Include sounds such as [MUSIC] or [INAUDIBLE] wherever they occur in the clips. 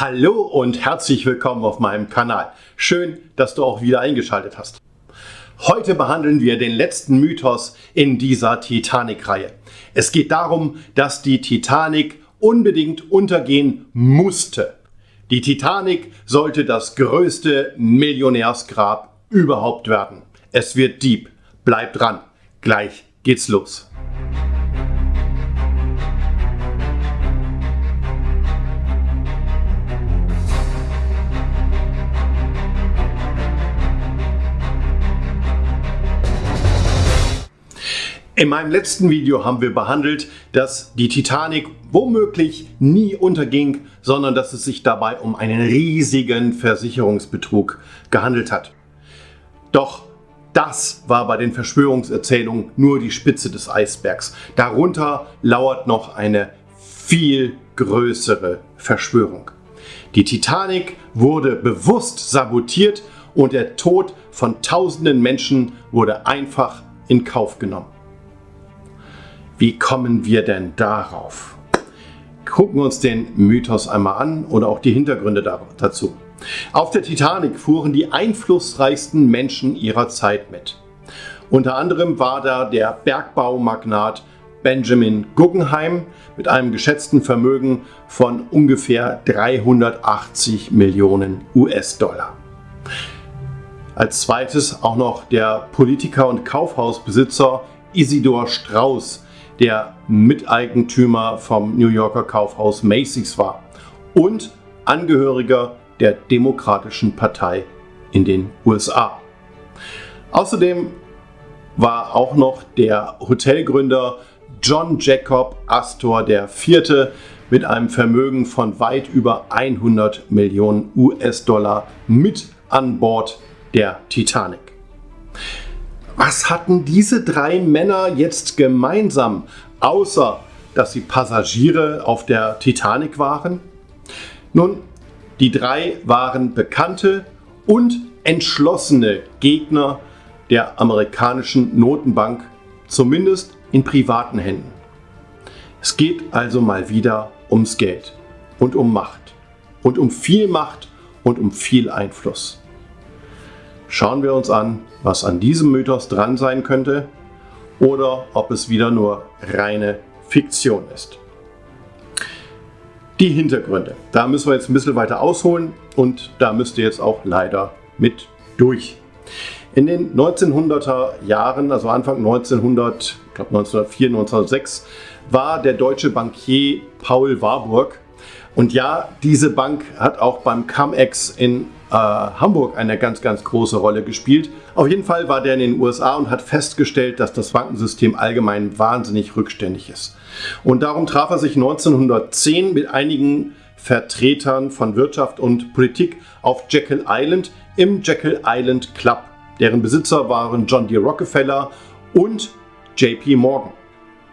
Hallo und herzlich willkommen auf meinem Kanal. Schön, dass du auch wieder eingeschaltet hast. Heute behandeln wir den letzten Mythos in dieser Titanic-Reihe. Es geht darum, dass die Titanic unbedingt untergehen musste. Die Titanic sollte das größte Millionärsgrab überhaupt werden. Es wird deep. Bleib dran. Gleich geht's los. In meinem letzten Video haben wir behandelt, dass die Titanic womöglich nie unterging, sondern dass es sich dabei um einen riesigen Versicherungsbetrug gehandelt hat. Doch das war bei den Verschwörungserzählungen nur die Spitze des Eisbergs. Darunter lauert noch eine viel größere Verschwörung. Die Titanic wurde bewusst sabotiert und der Tod von tausenden Menschen wurde einfach in Kauf genommen. Wie kommen wir denn darauf? Gucken wir uns den Mythos einmal an oder auch die Hintergründe dazu. Auf der Titanic fuhren die einflussreichsten Menschen ihrer Zeit mit. Unter anderem war da der Bergbaumagnat Benjamin Guggenheim mit einem geschätzten Vermögen von ungefähr 380 Millionen US-Dollar. Als zweites auch noch der Politiker und Kaufhausbesitzer Isidor Strauß der Miteigentümer vom New Yorker Kaufhaus Macy's war und Angehöriger der Demokratischen Partei in den USA. Außerdem war auch noch der Hotelgründer John Jacob Astor IV. mit einem Vermögen von weit über 100 Millionen US-Dollar mit an Bord der Titanic. Was hatten diese drei Männer jetzt gemeinsam, außer dass sie Passagiere auf der Titanic waren? Nun, die drei waren bekannte und entschlossene Gegner der amerikanischen Notenbank, zumindest in privaten Händen. Es geht also mal wieder ums Geld und um Macht und um viel Macht und um viel Einfluss. Schauen wir uns an, was an diesem Mythos dran sein könnte oder ob es wieder nur reine Fiktion ist. Die Hintergründe. Da müssen wir jetzt ein bisschen weiter ausholen und da müsst ihr jetzt auch leider mit durch. In den 1900er Jahren, also Anfang 1900, ich glaube 1904, 1906, war der deutsche Bankier Paul Warburg und ja, diese Bank hat auch beim CumEx in äh, Hamburg eine ganz, ganz große Rolle gespielt. Auf jeden Fall war der in den USA und hat festgestellt, dass das Bankensystem allgemein wahnsinnig rückständig ist. Und darum traf er sich 1910 mit einigen Vertretern von Wirtschaft und Politik auf Jekyll Island im Jekyll Island Club. Deren Besitzer waren John D. Rockefeller und JP Morgan.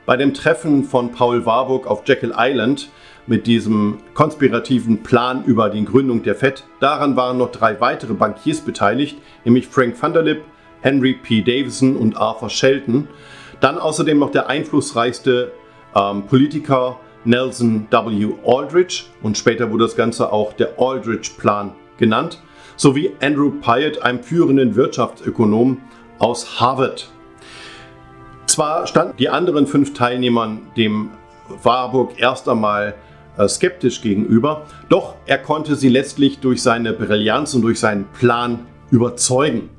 Bei dem Treffen von Paul Warburg auf Jekyll Island mit diesem konspirativen Plan über die Gründung der FED. Daran waren noch drei weitere Bankiers beteiligt, nämlich Frank Vanderlip, Henry P. Davison und Arthur Shelton. Dann außerdem noch der einflussreichste ähm, Politiker Nelson W. Aldrich und später wurde das Ganze auch der Aldrich-Plan genannt, sowie Andrew Pyatt, einem führenden Wirtschaftsökonom aus Harvard. Zwar standen die anderen fünf Teilnehmern dem Warburg erst einmal skeptisch gegenüber, doch er konnte sie letztlich durch seine Brillanz und durch seinen Plan überzeugen.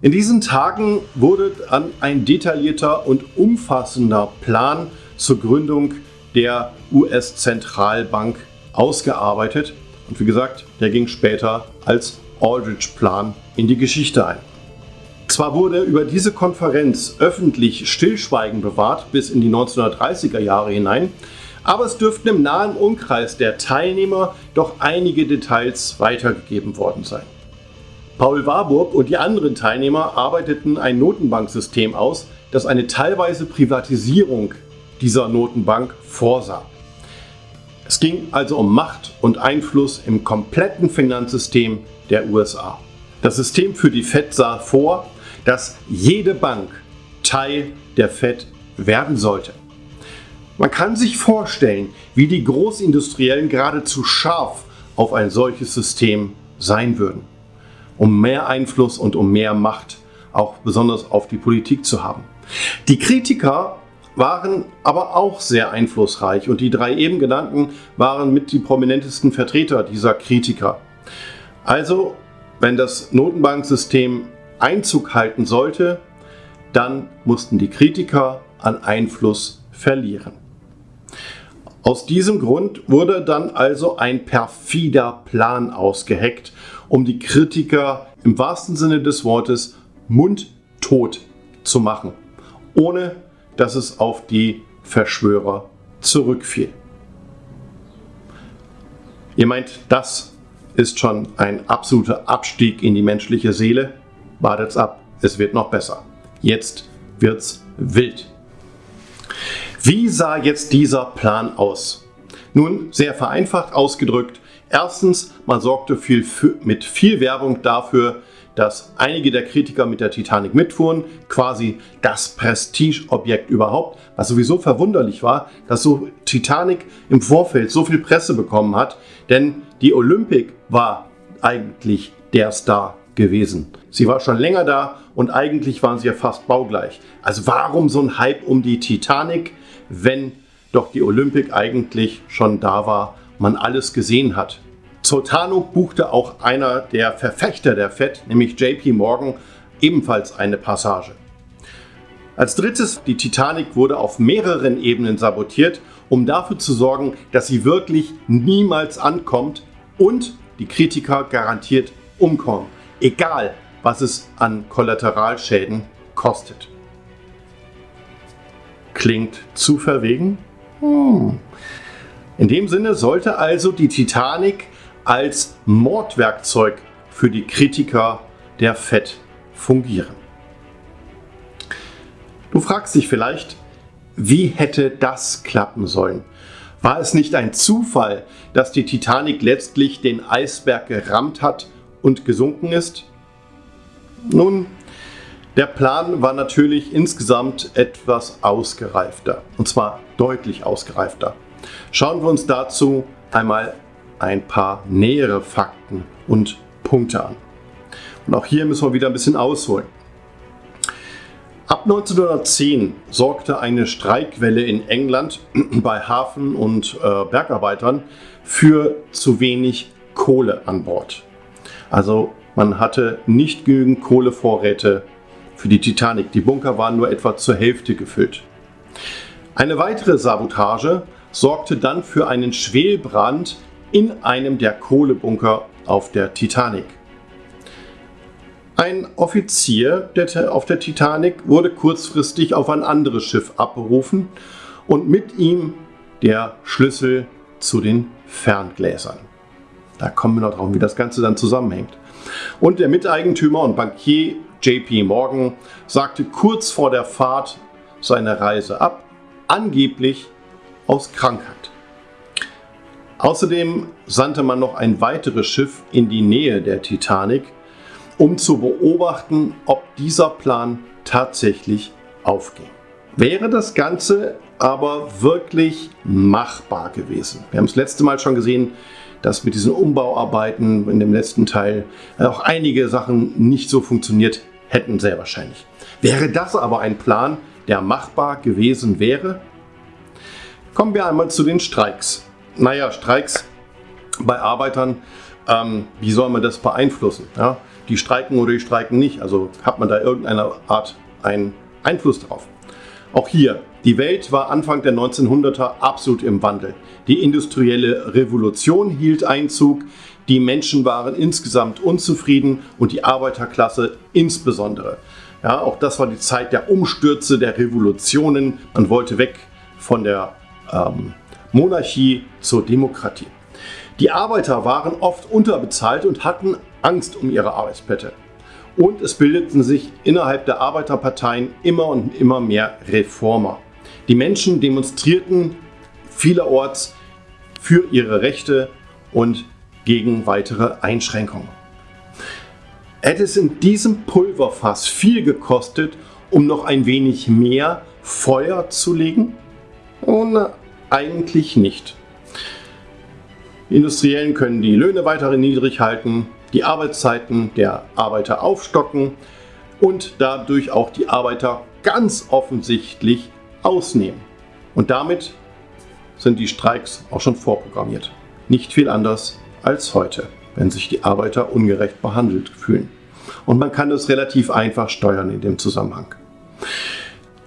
In diesen Tagen wurde dann ein detaillierter und umfassender Plan zur Gründung der US-Zentralbank ausgearbeitet und wie gesagt, der ging später als Aldrich-Plan in die Geschichte ein. Zwar wurde über diese Konferenz öffentlich Stillschweigen bewahrt bis in die 1930er Jahre hinein, aber es dürften im nahen Umkreis der Teilnehmer doch einige Details weitergegeben worden sein. Paul Warburg und die anderen Teilnehmer arbeiteten ein Notenbanksystem aus, das eine teilweise Privatisierung dieser Notenbank vorsah. Es ging also um Macht und Einfluss im kompletten Finanzsystem der USA. Das System für die Fed sah vor, dass jede Bank Teil der Fed werden sollte. Man kann sich vorstellen, wie die Großindustriellen geradezu scharf auf ein solches System sein würden, um mehr Einfluss und um mehr Macht auch besonders auf die Politik zu haben. Die Kritiker waren aber auch sehr einflussreich und die drei eben genannten waren mit die prominentesten Vertreter dieser Kritiker. Also, wenn das Notenbanksystem Einzug halten sollte, dann mussten die Kritiker an Einfluss verlieren. Aus diesem Grund wurde dann also ein perfider Plan ausgeheckt, um die Kritiker im wahrsten Sinne des Wortes mundtot zu machen, ohne dass es auf die Verschwörer zurückfiel. Ihr meint, das ist schon ein absoluter Abstieg in die menschliche Seele? Wartet's ab, es wird noch besser. Jetzt wird's wild. Wie sah jetzt dieser Plan aus? Nun, sehr vereinfacht ausgedrückt, erstens, man sorgte viel für, mit viel Werbung dafür, dass einige der Kritiker mit der Titanic mitfuhren, quasi das Prestigeobjekt überhaupt, was sowieso verwunderlich war, dass so Titanic im Vorfeld so viel Presse bekommen hat, denn die Olympic war eigentlich der Star gewesen. Sie war schon länger da und eigentlich waren sie ja fast baugleich. Also warum so ein Hype um die Titanic, wenn doch die Olympic eigentlich schon da war, man alles gesehen hat. Zur Tarnung buchte auch einer der Verfechter der FED, nämlich JP Morgan, ebenfalls eine Passage. Als drittes, die Titanic wurde auf mehreren Ebenen sabotiert, um dafür zu sorgen, dass sie wirklich niemals ankommt und die Kritiker garantiert umkommen, egal was es an Kollateralschäden kostet. Klingt zu verwegen? Hm. In dem Sinne sollte also die Titanic als Mordwerkzeug für die Kritiker der FED fungieren. Du fragst dich vielleicht, wie hätte das klappen sollen? War es nicht ein Zufall, dass die Titanic letztlich den Eisberg gerammt hat und gesunken ist? Nun, der Plan war natürlich insgesamt etwas ausgereifter, und zwar deutlich ausgereifter. Schauen wir uns dazu einmal ein paar nähere Fakten und Punkte an. Und auch hier müssen wir wieder ein bisschen ausholen. Ab 1910 sorgte eine Streikwelle in England [CLEARS THROAT] bei Hafen- und äh, Bergarbeitern für zu wenig Kohle an Bord. Also man hatte nicht genügend Kohlevorräte für die Titanic. Die Bunker waren nur etwa zur Hälfte gefüllt. Eine weitere Sabotage sorgte dann für einen Schwelbrand in einem der Kohlebunker auf der Titanic. Ein Offizier auf der Titanic wurde kurzfristig auf ein anderes Schiff abberufen und mit ihm der Schlüssel zu den Ferngläsern. Da kommen wir noch drauf, wie das Ganze dann zusammenhängt. Und der Miteigentümer und Bankier JP Morgan sagte kurz vor der Fahrt seine Reise ab, angeblich aus Krankheit. Außerdem sandte man noch ein weiteres Schiff in die Nähe der Titanic, um zu beobachten, ob dieser Plan tatsächlich aufging. Wäre das Ganze aber wirklich machbar gewesen? Wir haben es letzte Mal schon gesehen, dass mit diesen Umbauarbeiten in dem letzten Teil auch einige Sachen nicht so funktioniert hätten, sehr wahrscheinlich. Wäre das aber ein Plan, der machbar gewesen wäre? Kommen wir einmal zu den Streiks. Naja, Streiks bei Arbeitern, ähm, wie soll man das beeinflussen? Ja? Die streiken oder die streiken nicht. Also hat man da irgendeine Art einen Einfluss drauf. Auch hier, die Welt war Anfang der 1900er absolut im Wandel. Die industrielle Revolution hielt Einzug, die Menschen waren insgesamt unzufrieden und die Arbeiterklasse insbesondere. Ja, auch das war die Zeit der Umstürze, der Revolutionen. Man wollte weg von der ähm, Monarchie zur Demokratie. Die Arbeiter waren oft unterbezahlt und hatten Angst um ihre Arbeitsplätze. Und es bildeten sich innerhalb der Arbeiterparteien immer und immer mehr Reformer. Die Menschen demonstrierten vielerorts für ihre Rechte und gegen weitere Einschränkungen. Hätte es in diesem Pulverfass viel gekostet, um noch ein wenig mehr Feuer zu legen? Und eigentlich nicht. Die Industriellen können die Löhne weiterhin niedrig halten, die Arbeitszeiten der Arbeiter aufstocken und dadurch auch die Arbeiter ganz offensichtlich ausnehmen. Und damit sind die Streiks auch schon vorprogrammiert. Nicht viel anders als heute, wenn sich die Arbeiter ungerecht behandelt fühlen. Und man kann es relativ einfach steuern in dem Zusammenhang.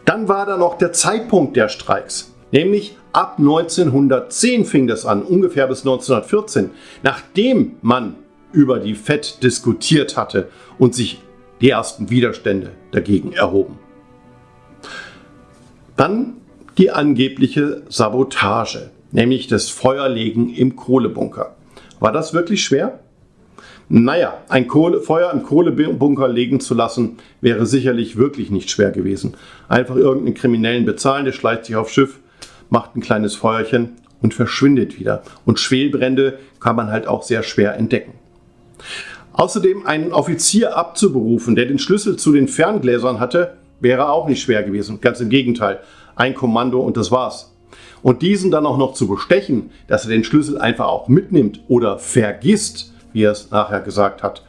Dann war da noch der Zeitpunkt der Streiks, nämlich ab 1910 fing das an, ungefähr bis 1914, nachdem man über die FED diskutiert hatte und sich die ersten Widerstände dagegen erhoben. Dann die angebliche Sabotage, nämlich das Feuerlegen im Kohlebunker. War das wirklich schwer? Naja, ein Kohle, Feuer im Kohlebunker legen zu lassen, wäre sicherlich wirklich nicht schwer gewesen. Einfach irgendeinen Kriminellen bezahlen, der schleicht sich aufs Schiff, macht ein kleines Feuerchen und verschwindet wieder. Und Schwelbrände kann man halt auch sehr schwer entdecken. Außerdem einen Offizier abzuberufen, der den Schlüssel zu den Ferngläsern hatte, wäre auch nicht schwer gewesen. Ganz im Gegenteil. Ein Kommando und das war's. Und diesen dann auch noch zu bestechen, dass er den Schlüssel einfach auch mitnimmt oder vergisst, wie er es nachher gesagt hat,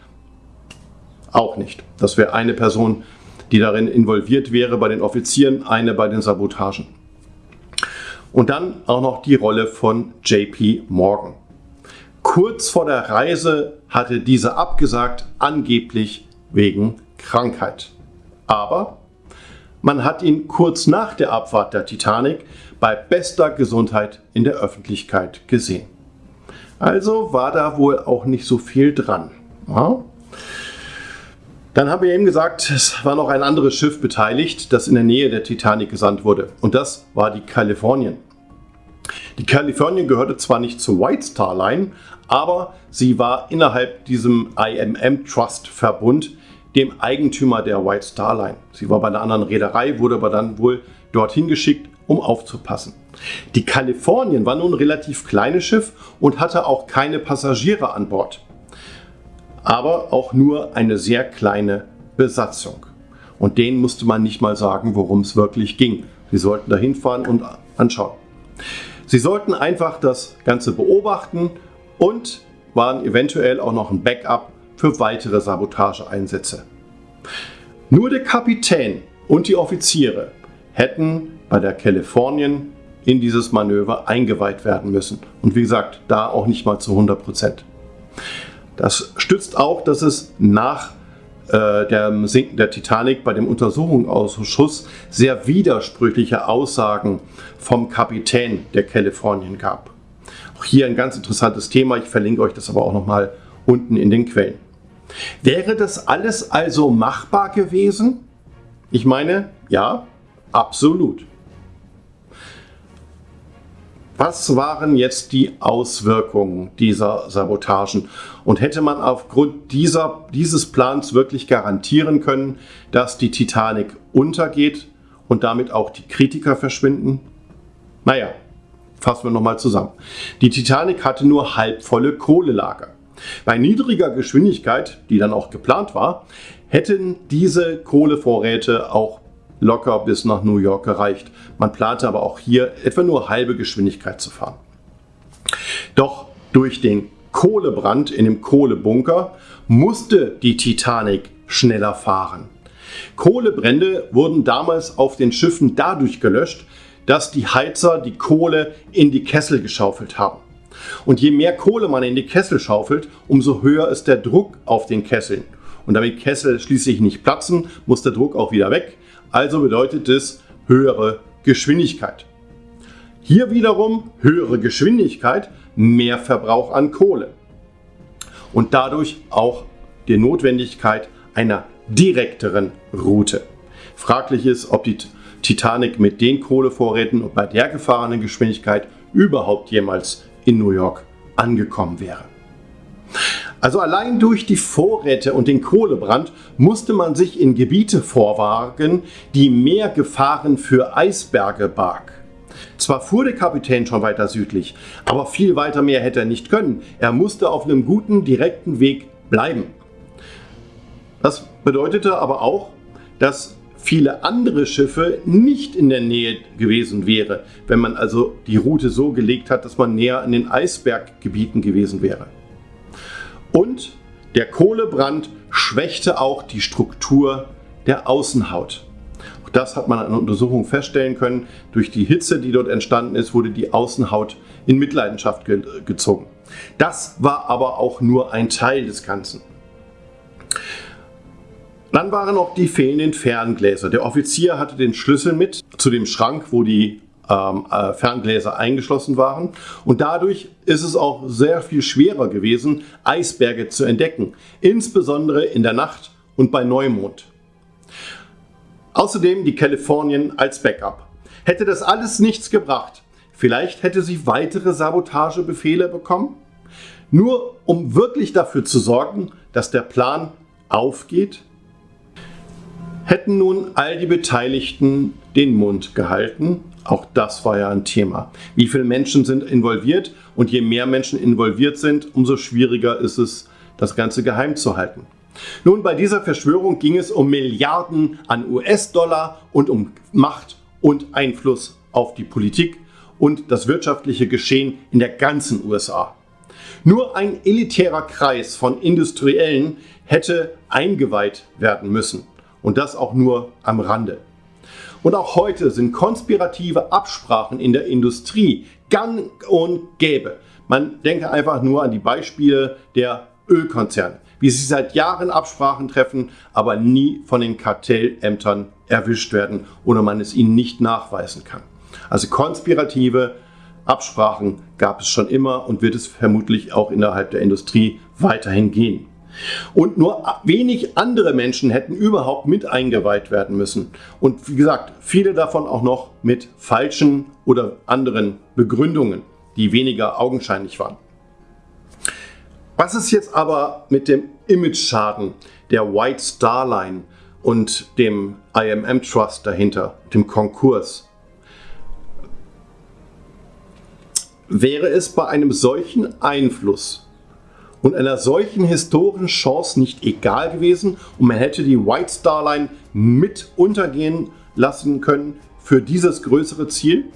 auch nicht. Das wäre eine Person, die darin involviert wäre bei den Offizieren, eine bei den Sabotagen. Und dann auch noch die Rolle von JP Morgan. Kurz vor der Reise hatte diese abgesagt, angeblich wegen Krankheit. Aber man hat ihn kurz nach der Abfahrt der Titanic bei bester Gesundheit in der Öffentlichkeit gesehen. Also war da wohl auch nicht so viel dran. Ja. Dann haben wir eben gesagt, es war noch ein anderes Schiff beteiligt, das in der Nähe der Titanic gesandt wurde. Und das war die Californian. Die Californian gehörte zwar nicht zur White Star Line, aber sie war innerhalb diesem IMM Trust Verbund dem Eigentümer der White Star Line. Sie war bei einer anderen Reederei, wurde aber dann wohl dorthin geschickt, um aufzupassen. Die Californian war nun ein relativ kleines Schiff und hatte auch keine Passagiere an Bord. Aber auch nur eine sehr kleine Besatzung. Und denen musste man nicht mal sagen, worum es wirklich ging. Sie sollten da hinfahren und anschauen. Sie sollten einfach das Ganze beobachten und waren eventuell auch noch ein Backup für weitere Sabotageeinsätze. Nur der Kapitän und die Offiziere hätten bei der Californian in dieses Manöver eingeweiht werden müssen. Und wie gesagt, da auch nicht mal zu 100 Prozent. Das stützt auch, dass es nach äh, dem Sinken der Titanic bei dem Untersuchungsausschuss sehr widersprüchliche Aussagen vom Kapitän der Californian gab. Auch hier ein ganz interessantes Thema, ich verlinke euch das aber auch nochmal unten in den Quellen. Wäre das alles also machbar gewesen? Ich meine, ja, absolut. Was waren jetzt die Auswirkungen dieser Sabotagen? Und hätte man aufgrund dieser, dieses Plans wirklich garantieren können, dass die Titanic untergeht und damit auch die Kritiker verschwinden? Naja, fassen wir nochmal zusammen. Die Titanic hatte nur halbvolle Kohlelager. Bei niedriger Geschwindigkeit, die dann auch geplant war, hätten diese Kohlevorräte auch locker bis nach New York gereicht. Man plante aber auch hier etwa nur halbe Geschwindigkeit zu fahren. Doch durch den Kohlebrand in dem Kohlebunker musste die Titanic schneller fahren. Kohlebrände wurden damals auf den Schiffen dadurch gelöscht, dass die Heizer die Kohle in die Kessel geschaufelt haben. Und je mehr Kohle man in die Kessel schaufelt, umso höher ist der Druck auf den Kesseln. Und damit Kessel schließlich nicht platzen, muss der Druck auch wieder weg. Also bedeutet es höhere Geschwindigkeit. Hier wiederum höhere Geschwindigkeit, mehr Verbrauch an Kohle. Und dadurch auch die Notwendigkeit einer direkteren Route. Fraglich ist, ob die Titanic mit den Kohlevorräten und bei der gefahrenen Geschwindigkeit überhaupt jemals in New York angekommen wäre. Also allein durch die Vorräte und den Kohlebrand musste man sich in Gebiete vorwagen, die mehr Gefahren für Eisberge barg. Zwar fuhr der Kapitän schon weiter südlich, aber viel weiter mehr hätte er nicht können. Er musste auf einem guten, direkten Weg bleiben. Das bedeutete aber auch, dass viele andere Schiffe nicht in der Nähe gewesen wäre, wenn man also die Route so gelegt hat, dass man näher an den Eisberggebieten gewesen wäre. Und der Kohlebrand schwächte auch die Struktur der Außenhaut. Auch das hat man an Untersuchungen feststellen können. Durch die Hitze, die dort entstanden ist, wurde die Außenhaut in Mitleidenschaft ge gezogen. Das war aber auch nur ein Teil des Ganzen. Dann waren noch die fehlenden Ferngläser. Der Offizier hatte den Schlüssel mit zu dem Schrank, wo die ähm, äh, Ferngläser eingeschlossen waren. Und dadurch ist es auch sehr viel schwerer gewesen, Eisberge zu entdecken, insbesondere in der Nacht und bei Neumond. Außerdem die Kalifornien als Backup. Hätte das alles nichts gebracht, vielleicht hätte sie weitere Sabotagebefehle bekommen, nur um wirklich dafür zu sorgen, dass der Plan aufgeht hätten nun all die Beteiligten den Mund gehalten. Auch das war ja ein Thema. Wie viele Menschen sind involviert und je mehr Menschen involviert sind, umso schwieriger ist es, das Ganze geheim zu halten. Nun, bei dieser Verschwörung ging es um Milliarden an US-Dollar und um Macht und Einfluss auf die Politik und das wirtschaftliche Geschehen in der ganzen USA. Nur ein elitärer Kreis von Industriellen hätte eingeweiht werden müssen und das auch nur am Rande. Und auch heute sind konspirative Absprachen in der Industrie gang und gäbe. Man denke einfach nur an die Beispiele der Ölkonzerne, wie sie seit Jahren Absprachen treffen, aber nie von den Kartellämtern erwischt werden oder man es ihnen nicht nachweisen kann. Also konspirative Absprachen gab es schon immer und wird es vermutlich auch innerhalb der Industrie weiterhin gehen. Und nur wenig andere Menschen hätten überhaupt mit eingeweiht werden müssen. Und wie gesagt, viele davon auch noch mit falschen oder anderen Begründungen, die weniger augenscheinlich waren. Was ist jetzt aber mit dem Image-Schaden der White Star Line und dem IMM Trust dahinter, dem Konkurs? Wäre es bei einem solchen Einfluss und einer solchen historischen Chance nicht egal gewesen und man hätte die White Star Line mit untergehen lassen können für dieses größere Ziel.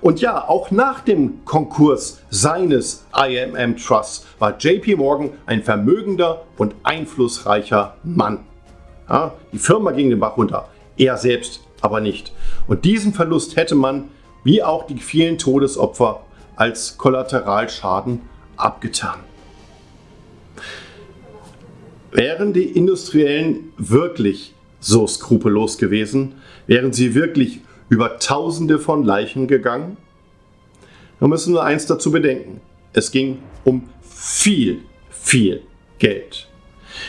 Und ja, auch nach dem Konkurs seines IMM Trusts war JP Morgan ein vermögender und einflussreicher Mann. Ja, die Firma ging den Bach runter, er selbst aber nicht. Und diesen Verlust hätte man, wie auch die vielen Todesopfer, als Kollateralschaden abgetan. Wären die Industriellen wirklich so skrupellos gewesen? Wären sie wirklich über Tausende von Leichen gegangen? Wir müssen nur eins dazu bedenken. Es ging um viel, viel Geld.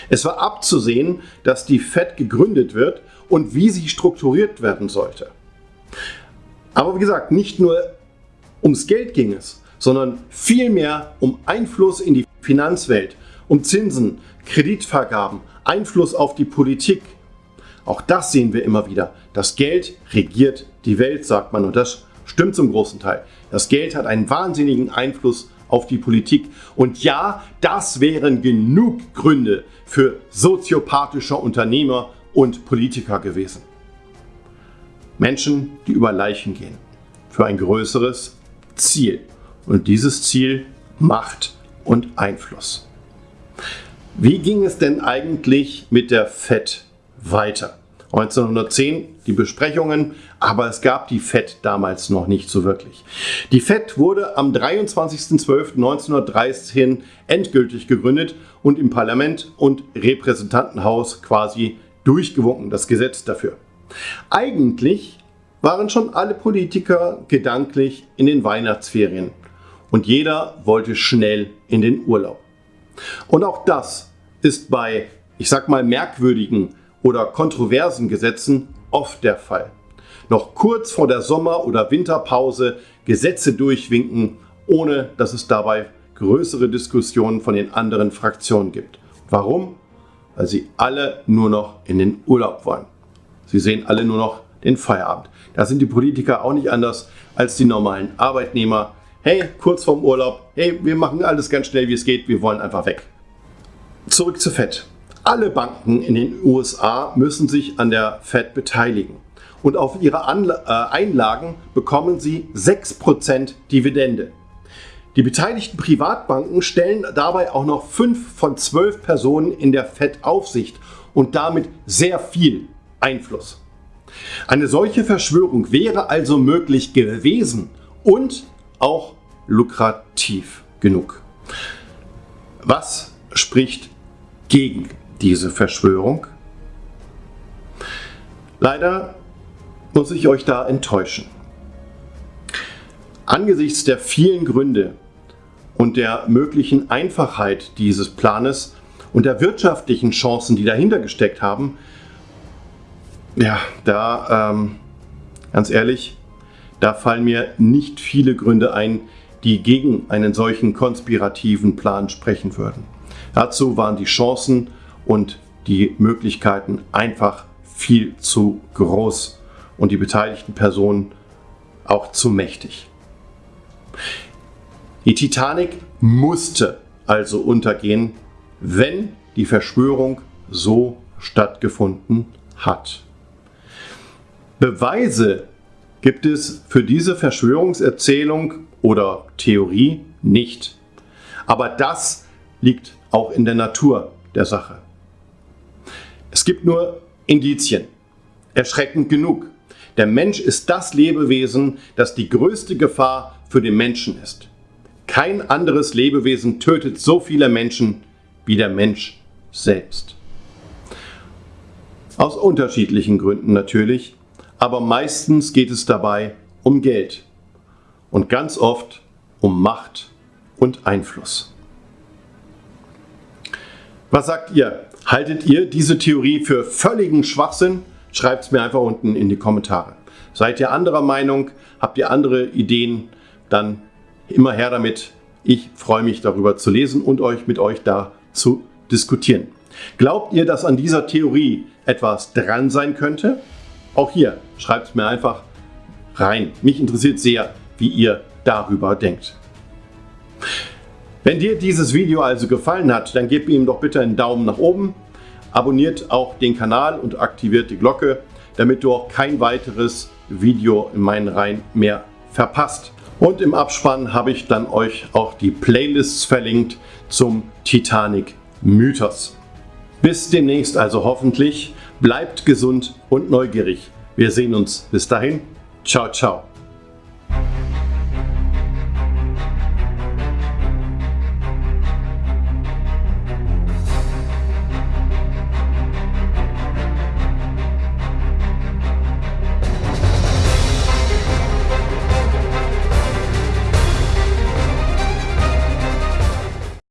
Es war abzusehen, dass die FED gegründet wird und wie sie strukturiert werden sollte. Aber wie gesagt, nicht nur ums Geld ging es, sondern vielmehr um Einfluss in die Finanzwelt, um Zinsen, Kreditvergaben, Einfluss auf die Politik. Auch das sehen wir immer wieder. Das Geld regiert die Welt, sagt man, und das stimmt zum großen Teil. Das Geld hat einen wahnsinnigen Einfluss auf die Politik. Und ja, das wären genug Gründe für soziopathische Unternehmer und Politiker gewesen. Menschen, die über Leichen gehen. Für ein größeres Ziel. Und dieses Ziel Macht und Einfluss. Wie ging es denn eigentlich mit der FED weiter? 1910 die Besprechungen, aber es gab die FED damals noch nicht so wirklich. Die FED wurde am 23.12.1913 endgültig gegründet und im Parlament und Repräsentantenhaus quasi durchgewunken, das Gesetz dafür. Eigentlich waren schon alle Politiker gedanklich in den Weihnachtsferien und jeder wollte schnell in den Urlaub. Und auch das ist bei, ich sag mal, merkwürdigen oder kontroversen Gesetzen oft der Fall. Noch kurz vor der Sommer- oder Winterpause Gesetze durchwinken, ohne dass es dabei größere Diskussionen von den anderen Fraktionen gibt. Warum? Weil sie alle nur noch in den Urlaub wollen. Sie sehen alle nur noch den Feierabend. Da sind die Politiker auch nicht anders als die normalen Arbeitnehmer hey, kurz vorm Urlaub, hey, wir machen alles ganz schnell, wie es geht, wir wollen einfach weg. Zurück zu FED. Alle Banken in den USA müssen sich an der Fed beteiligen und auf ihre Anla äh, Einlagen bekommen sie 6% Dividende. Die beteiligten Privatbanken stellen dabei auch noch 5 von 12 Personen in der FED-Aufsicht und damit sehr viel Einfluss. Eine solche Verschwörung wäre also möglich gewesen und auch lukrativ genug. Was spricht gegen diese Verschwörung? Leider muss ich euch da enttäuschen. Angesichts der vielen Gründe und der möglichen Einfachheit dieses Planes und der wirtschaftlichen Chancen, die dahinter gesteckt haben, ja, da, ähm, ganz ehrlich, da fallen mir nicht viele Gründe ein, die gegen einen solchen konspirativen Plan sprechen würden. Dazu waren die Chancen und die Möglichkeiten einfach viel zu groß und die beteiligten Personen auch zu mächtig. Die Titanic musste also untergehen, wenn die Verschwörung so stattgefunden hat. Beweise gibt es für diese Verschwörungserzählung oder Theorie nicht. Aber das liegt auch in der Natur der Sache. Es gibt nur Indizien. Erschreckend genug. Der Mensch ist das Lebewesen, das die größte Gefahr für den Menschen ist. Kein anderes Lebewesen tötet so viele Menschen wie der Mensch selbst. Aus unterschiedlichen Gründen natürlich, aber meistens geht es dabei um Geld und ganz oft um Macht und Einfluss. Was sagt ihr? Haltet ihr diese Theorie für völligen Schwachsinn? Schreibt es mir einfach unten in die Kommentare. Seid ihr anderer Meinung? Habt ihr andere Ideen? Dann immer her damit. Ich freue mich darüber zu lesen und euch mit euch da zu diskutieren. Glaubt ihr, dass an dieser Theorie etwas dran sein könnte? Auch hier schreibt es mir einfach rein. Mich interessiert sehr, wie ihr darüber denkt. Wenn dir dieses Video also gefallen hat, dann gebt ihm doch bitte einen Daumen nach oben, abonniert auch den Kanal und aktiviert die Glocke, damit du auch kein weiteres Video in meinen Reihen mehr verpasst. Und im Abspann habe ich dann euch auch die Playlists verlinkt zum Titanic Mythos. Bis demnächst also hoffentlich. Bleibt gesund und neugierig. Wir sehen uns. Bis dahin. Ciao, ciao.